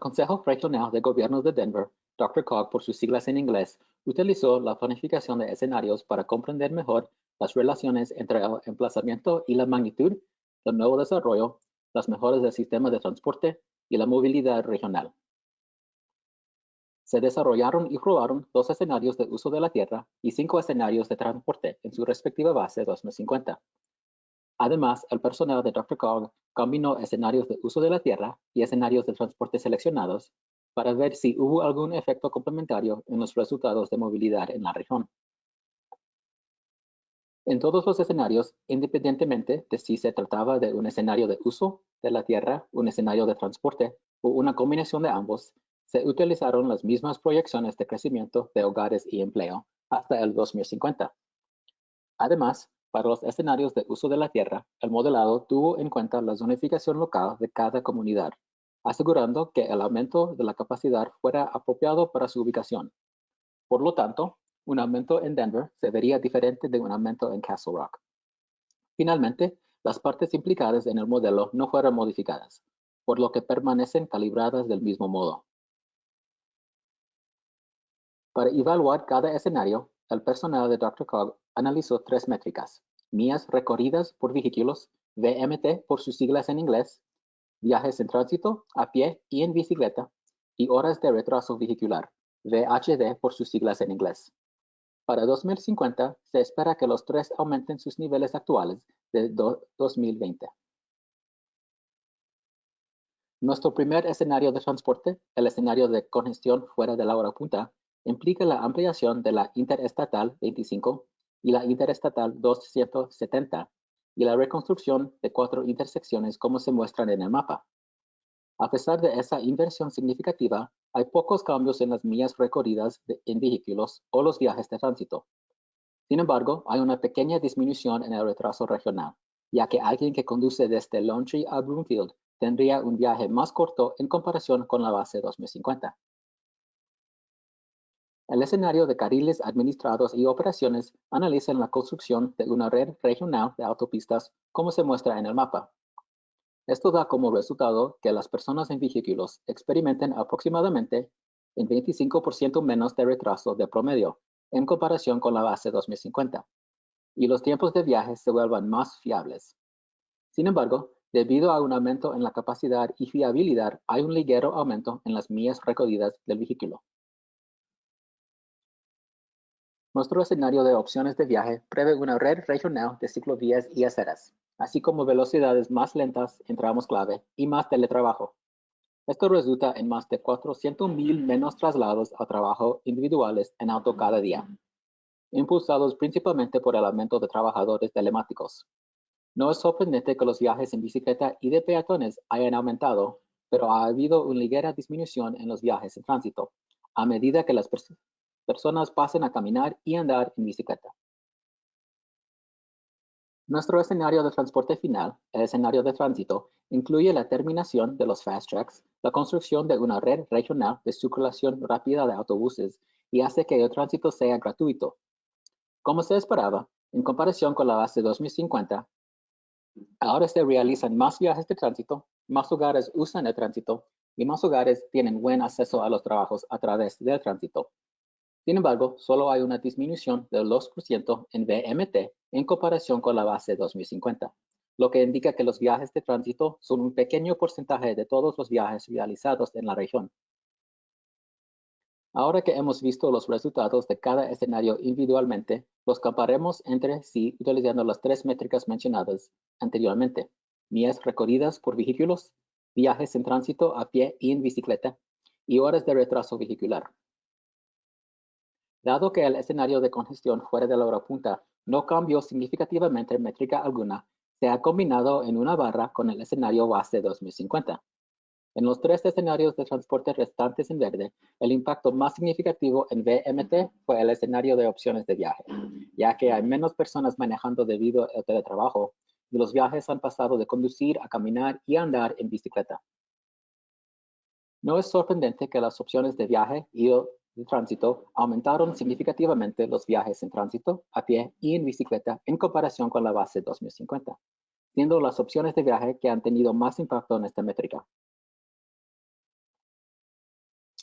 Consejo Regional de Gobiernos de Denver, Dr. Cog por sus siglas en inglés, utilizó la planificación de escenarios para comprender mejor las relaciones entre el emplazamiento y la magnitud del nuevo desarrollo, las mejoras del sistema de transporte y la movilidad regional. Se desarrollaron y probaron dos escenarios de uso de la Tierra y cinco escenarios de transporte en su respectiva base 2050. Además, el personal de Dr. Cog combinó escenarios de uso de la Tierra y escenarios de transporte seleccionados para ver si hubo algún efecto complementario en los resultados de movilidad en la región. En todos los escenarios, independientemente de si se trataba de un escenario de uso de la Tierra, un escenario de transporte o una combinación de ambos, se utilizaron las mismas proyecciones de crecimiento de hogares y empleo hasta el 2050. Además, para los escenarios de uso de la tierra, el modelado tuvo en cuenta la zonificación local de cada comunidad, asegurando que el aumento de la capacidad fuera apropiado para su ubicación. Por lo tanto, un aumento en Denver se vería diferente de un aumento en Castle Rock. Finalmente, las partes implicadas en el modelo no fueron modificadas, por lo que permanecen calibradas del mismo modo. Para evaluar cada escenario, el personal de Dr. Cog analizó tres métricas, millas recorridas por vehículos, VMT por sus siglas en inglés, viajes en tránsito, a pie y en bicicleta, y horas de retraso vehicular, VHD por sus siglas en inglés. Para 2050, se espera que los tres aumenten sus niveles actuales de 2020. Nuestro primer escenario de transporte, el escenario de congestión fuera de la hora punta, implica la ampliación de la Interestatal 25 y la Interestatal 270 y la reconstrucción de cuatro intersecciones como se muestran en el mapa. A pesar de esa inversión significativa, hay pocos cambios en las millas recorridas en vehículos o los viajes de tránsito. Sin embargo, hay una pequeña disminución en el retraso regional, ya que alguien que conduce desde Lone a Broomfield tendría un viaje más corto en comparación con la base 2050. El escenario de carriles administrados y operaciones analiza la construcción de una red regional de autopistas como se muestra en el mapa. Esto da como resultado que las personas en vehículos experimenten aproximadamente en 25% menos de retraso de promedio en comparación con la base 2050, y los tiempos de viaje se vuelvan más fiables. Sin embargo, debido a un aumento en la capacidad y fiabilidad, hay un ligero aumento en las millas recorridas del vehículo. Nuestro escenario de opciones de viaje prevé una red regional de ciclovías y aceras, así como velocidades más lentas en tramos clave y más teletrabajo. Esto resulta en más de 400.000 menos traslados a trabajo individuales en auto cada día, impulsados principalmente por el aumento de trabajadores telemáticos. No es sorprendente que los viajes en bicicleta y de peatones hayan aumentado, pero ha habido una ligera disminución en los viajes en tránsito, a medida que las personas pasen a caminar y andar en bicicleta. Nuestro escenario de transporte final, el escenario de tránsito, incluye la terminación de los fast tracks, la construcción de una red regional de circulación rápida de autobuses y hace que el tránsito sea gratuito. Como se esperaba, en comparación con la base 2050, ahora se realizan más viajes de tránsito, más hogares usan el tránsito y más hogares tienen buen acceso a los trabajos a través del tránsito. Sin embargo, solo hay una disminución del 2% en VMT en comparación con la base 2050, lo que indica que los viajes de tránsito son un pequeño porcentaje de todos los viajes realizados en la región. Ahora que hemos visto los resultados de cada escenario individualmente, los comparemos entre sí utilizando las tres métricas mencionadas anteriormente, millas recorridas por vehículos, viajes en tránsito a pie y en bicicleta, y horas de retraso vehicular. Dado que el escenario de congestión fuera de la hora punta no cambió significativamente métrica alguna, se ha combinado en una barra con el escenario base 2050. En los tres escenarios de transporte restantes en verde, el impacto más significativo en VMT fue el escenario de opciones de viaje, ya que hay menos personas manejando debido al teletrabajo y los viajes han pasado de conducir a caminar y andar en bicicleta. No es sorprendente que las opciones de viaje y de tránsito aumentaron significativamente los viajes en tránsito, a pie y en bicicleta en comparación con la base 2050, siendo las opciones de viaje que han tenido más impacto en esta métrica.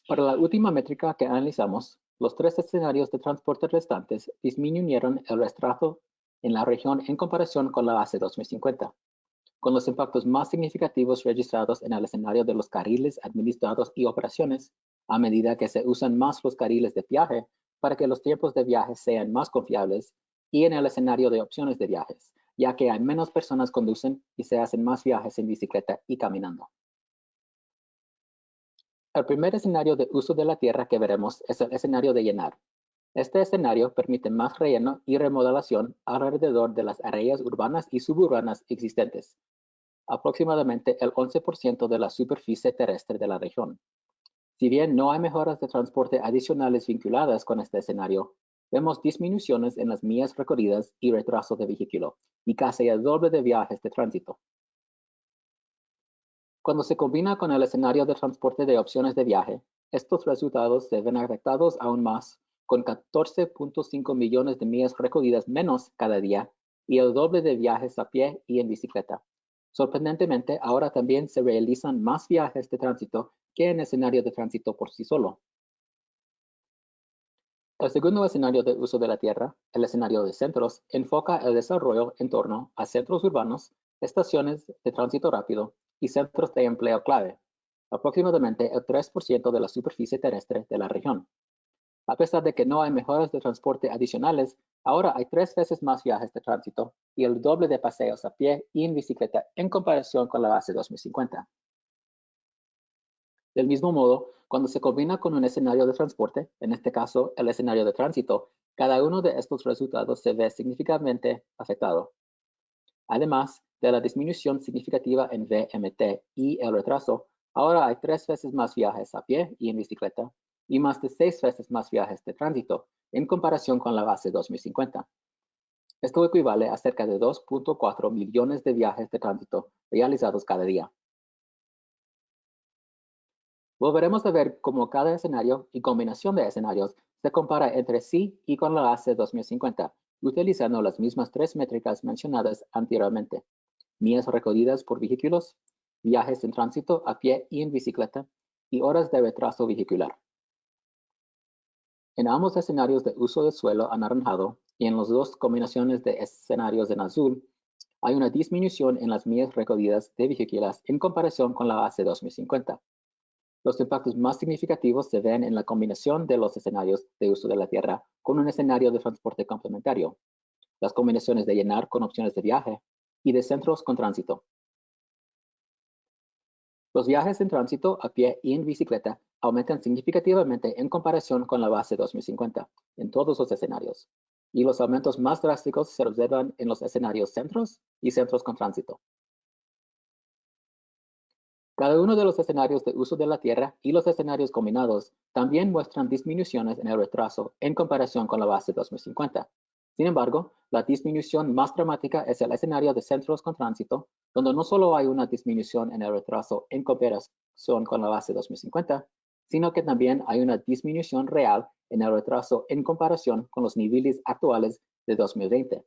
Para la última métrica que analizamos, los tres escenarios de transporte restantes disminuyeron el retraso en la región en comparación con la base 2050, con los impactos más significativos registrados en el escenario de los carriles administrados y operaciones, a medida que se usan más los carriles de viaje para que los tiempos de viaje sean más confiables, y en el escenario de opciones de viajes, ya que hay menos personas conducen y se hacen más viajes en bicicleta y caminando. El primer escenario de uso de la tierra que veremos es el escenario de llenar. Este escenario permite más relleno y remodelación alrededor de las áreas urbanas y suburbanas existentes, aproximadamente el 11% de la superficie terrestre de la región. Si bien no hay mejoras de transporte adicionales vinculadas con este escenario, vemos disminuciones en las millas recorridas y retraso de vehículo, y casi el doble de viajes de tránsito. Cuando se combina con el escenario de transporte de opciones de viaje, estos resultados se ven afectados aún más, con 14.5 millones de millas recorridas menos cada día y el doble de viajes a pie y en bicicleta. Sorprendentemente, ahora también se realizan más viajes de tránsito que en escenario de tránsito por sí solo. El segundo escenario de uso de la tierra, el escenario de centros, enfoca el desarrollo en torno a centros urbanos, estaciones de tránsito rápido y centros de empleo clave, aproximadamente el 3% de la superficie terrestre de la región. A pesar de que no hay mejoras de transporte adicionales, ahora hay tres veces más viajes de tránsito y el doble de paseos a pie y en bicicleta en comparación con la base 2050. Del mismo modo, cuando se combina con un escenario de transporte, en este caso el escenario de tránsito, cada uno de estos resultados se ve significativamente afectado. Además, de la disminución significativa en VMT y el retraso, ahora hay tres veces más viajes a pie y en bicicleta y más de seis veces más viajes de tránsito en comparación con la base 2050. Esto equivale a cerca de 2.4 millones de viajes de tránsito realizados cada día. Volveremos a ver cómo cada escenario y combinación de escenarios se compara entre sí y con la base 2050, utilizando las mismas tres métricas mencionadas anteriormente millas recorridas por vehículos, viajes en tránsito a pie y en bicicleta, y horas de retraso vehicular. En ambos escenarios de uso de suelo anaranjado y en las dos combinaciones de escenarios en azul, hay una disminución en las millas recorridas de vehículos en comparación con la base 2050. Los impactos más significativos se ven en la combinación de los escenarios de uso de la tierra con un escenario de transporte complementario, las combinaciones de llenar con opciones de viaje y de centros con tránsito. Los viajes en tránsito a pie y en bicicleta aumentan significativamente en comparación con la base 2050 en todos los escenarios, y los aumentos más drásticos se observan en los escenarios centros y centros con tránsito. Cada uno de los escenarios de uso de la Tierra y los escenarios combinados también muestran disminuciones en el retraso en comparación con la base 2050, sin embargo, la disminución más dramática es el escenario de centros con tránsito, donde no solo hay una disminución en el retraso en comparación con la base 2050, sino que también hay una disminución real en el retraso en comparación con los niveles actuales de 2020.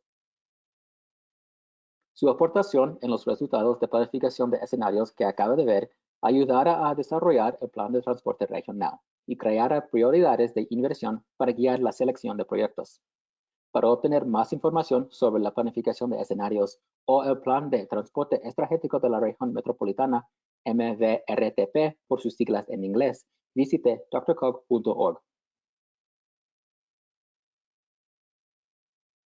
Su aportación en los resultados de planificación de escenarios que acaba de ver ayudará a desarrollar el plan de transporte regional y crear prioridades de inversión para guiar la selección de proyectos. Para obtener más información sobre la planificación de escenarios o el plan de transporte estratégico de la región metropolitana, MVRTP por sus siglas en inglés, visite drcog.org.